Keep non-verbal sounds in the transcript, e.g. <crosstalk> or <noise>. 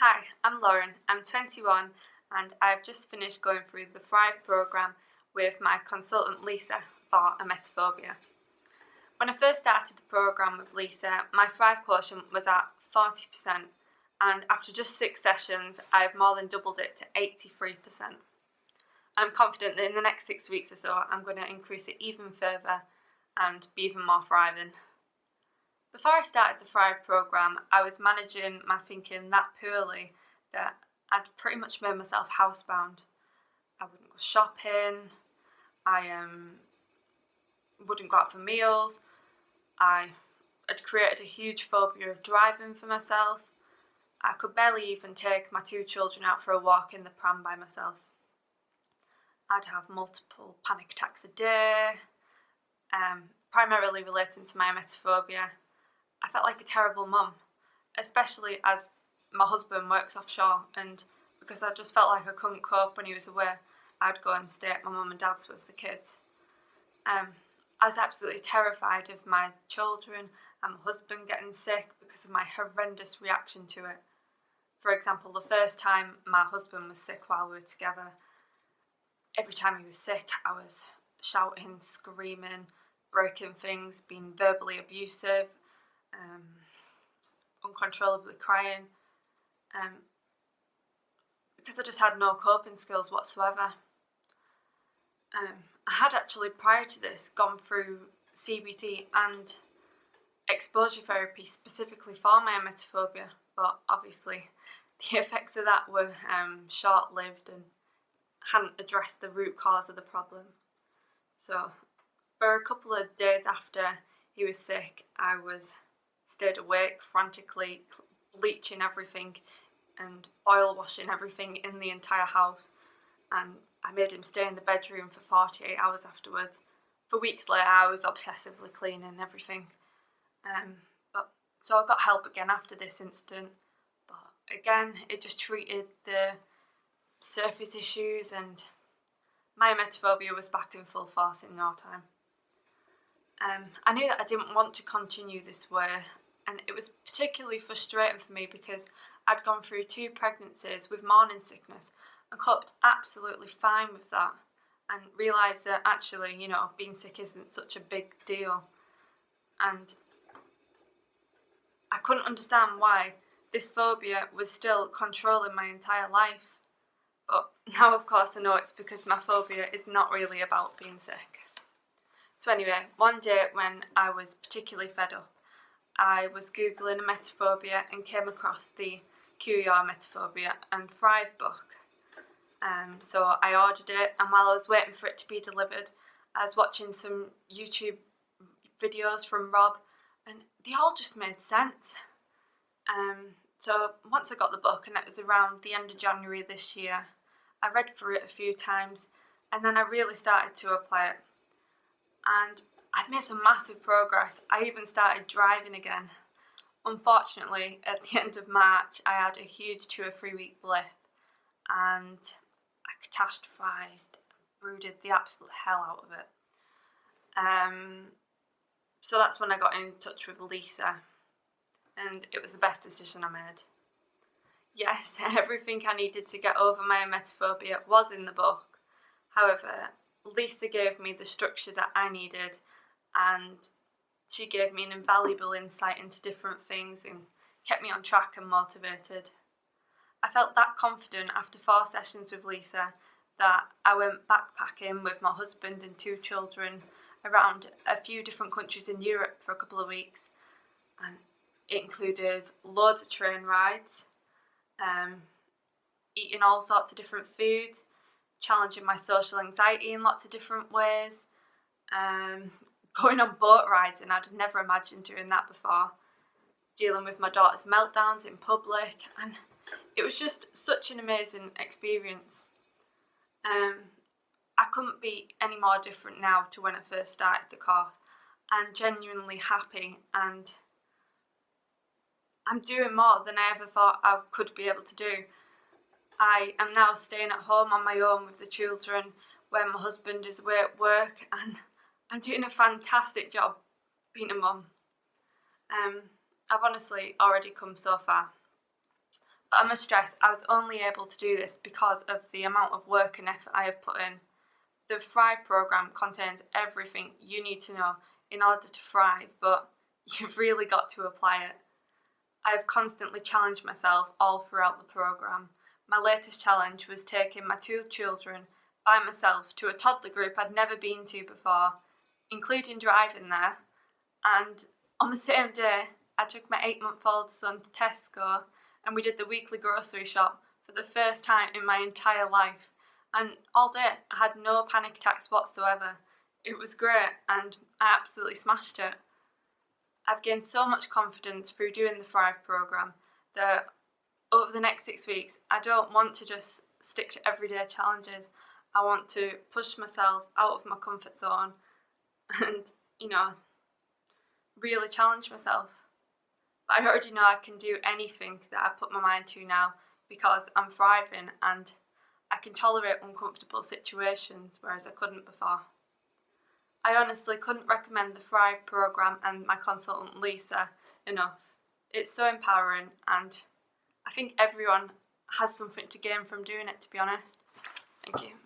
Hi, I'm Lauren. I'm 21 and I've just finished going through the Thrive programme with my consultant Lisa for emetophobia. When I first started the programme with Lisa, my Thrive quotient was at 40% and after just six sessions I've more than doubled it to 83%. I'm confident that in the next six weeks or so I'm going to increase it even further and be even more thriving. Before I started the Thrive programme, I was managing my thinking that poorly that I'd pretty much made myself housebound. I wouldn't go shopping, I um, wouldn't go out for meals, I had created a huge phobia of driving for myself. I could barely even take my two children out for a walk in the pram by myself. I'd have multiple panic attacks a day, um, primarily relating to my emetophobia I felt like a terrible mum, especially as my husband works offshore and because I just felt like I couldn't cope when he was away, I'd go and stay at my mum and dad's with the kids. Um, I was absolutely terrified of my children and my husband getting sick because of my horrendous reaction to it. For example, the first time my husband was sick while we were together, every time he was sick, I was shouting, screaming, breaking things, being verbally abusive, um, uncontrollably crying um, because I just had no coping skills whatsoever. Um, I had actually prior to this gone through CBT and exposure therapy specifically for my emetophobia but obviously <laughs> the effects of that were um, short-lived and hadn't addressed the root cause of the problem. So for a couple of days after he was sick I was stayed awake frantically bleaching everything and oil washing everything in the entire house and I made him stay in the bedroom for 48 hours afterwards. For weeks later I was obsessively cleaning everything. Um, but So I got help again after this incident but again it just treated the surface issues and my emetophobia was back in full force in no time. Um, I knew that I didn't want to continue this way and it was particularly frustrating for me because I'd gone through two pregnancies with morning sickness and coped absolutely fine with that and realised that actually, you know, being sick isn't such a big deal. And I couldn't understand why this phobia was still controlling my entire life. But <laughs> now, of course, I know it's because my phobia is not really about being sick. So anyway, one day when I was particularly fed up, I was googling emetophobia and came across the Cure Emetophobia and Thrive book. Um, so I ordered it and while I was waiting for it to be delivered I was watching some YouTube videos from Rob and they all just made sense. Um, so once I got the book and it was around the end of January this year I read through it a few times and then I really started to apply it and I've made some massive progress. I even started driving again. Unfortunately, at the <laughs> end of March, I had a huge two or three week blip and I catastrophized, brooded the absolute hell out of it. Um, so that's when I got in touch with Lisa and it was the best decision I made. Yes, <laughs> everything I needed to get over my emetophobia was in the book. However, Lisa gave me the structure that I needed and she gave me an invaluable insight into different things and kept me on track and motivated. I felt that confident after four sessions with Lisa that I went backpacking with my husband and two children around a few different countries in Europe for a couple of weeks and it included loads of train rides, um, eating all sorts of different foods, challenging my social anxiety in lots of different ways, um, <laughs> going on boat rides and I'd never imagined doing that before, dealing with my daughter's meltdowns in public and it was just such an amazing experience. Um, I couldn't be any more different now to when I first started the course. I'm genuinely happy and I'm doing more than I ever thought I could be able to do. I am now staying at home on my own with the children when my husband is away at work <laughs> and I'm doing a fantastic job being a mum. Um, I've honestly already come so far. But I must stress, I was only able to do this because of the amount of work and effort I have put in. The Thrive programme contains everything you need to know in order to thrive, but <laughs> you've really got to apply it. I have constantly challenged myself all throughout the programme. My latest challenge was taking my two children by myself to a toddler group I'd never been to before, including driving there. And on the same day, I took my eight month old son to Tesco and we did the weekly grocery shop for the first time in my entire life. And all day, I had no panic attacks whatsoever. It was great and I absolutely smashed it. I've gained so much confidence through doing the Thrive programme that over the next six weeks, I don't want to just stick to everyday challenges. I want to push myself out of my comfort zone <laughs> and, you know, really challenge myself. I already know I can do anything that I put my mind to now because I'm thriving and I can tolerate uncomfortable situations whereas I couldn't before. I honestly couldn't recommend the Thrive programme and my consultant Lisa enough. It's so empowering and I think everyone has something to gain from doing it to be honest. Thank you.